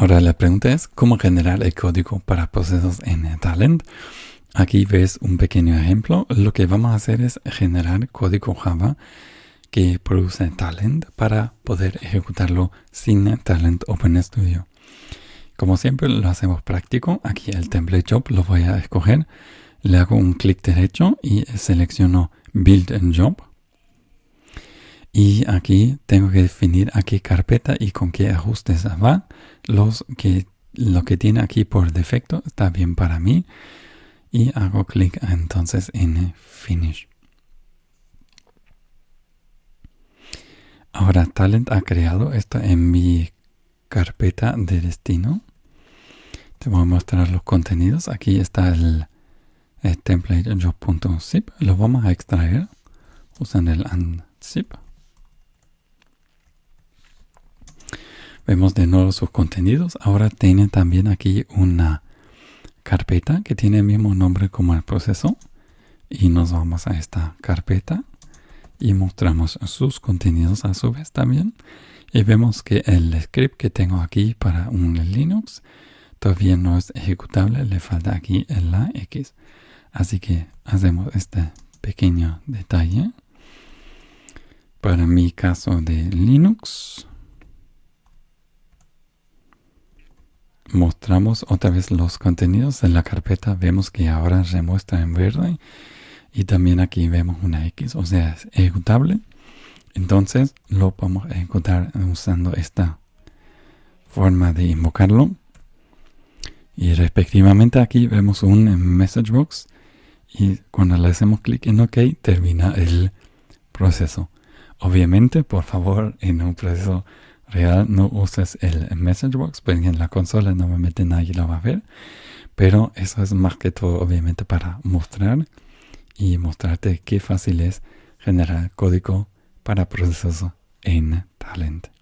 Ahora la pregunta es cómo generar el código para procesos en Talent. Aquí ves un pequeño ejemplo. Lo que vamos a hacer es generar código Java que produce Talent para poder ejecutarlo sin Talent OpenStudio. Como siempre lo hacemos práctico. Aquí el template job lo voy a escoger. Le hago un clic derecho y selecciono Build and Job. Y aquí tengo que definir a qué carpeta y con qué ajustes va. Los que, lo que tiene aquí por defecto está bien para mí. Y hago clic entonces en Finish. Ahora Talent ha creado esto en mi carpeta de destino. Te voy a mostrar los contenidos. Aquí está el, el template job.zip. Lo vamos a extraer usando el unzip. Vemos de nuevo sus contenidos. Ahora tiene también aquí una carpeta que tiene el mismo nombre como el proceso. Y nos vamos a esta carpeta y mostramos sus contenidos a su vez también. Y vemos que el script que tengo aquí para un Linux todavía no es ejecutable. Le falta aquí la X. Así que hacemos este pequeño detalle. Para mi caso de Linux. Mostramos otra vez los contenidos en la carpeta, vemos que ahora se muestra en verde y también aquí vemos una X, o sea, es ejecutable. Entonces lo podemos ejecutar usando esta forma de invocarlo. Y respectivamente aquí vemos un message box y cuando le hacemos clic en OK termina el proceso. Obviamente, por favor, en un proceso real no uses el message box porque en la consola normalmente nadie lo va a ver. Pero eso es más que todo obviamente para mostrar y mostrarte qué fácil es generar código para procesos en Talent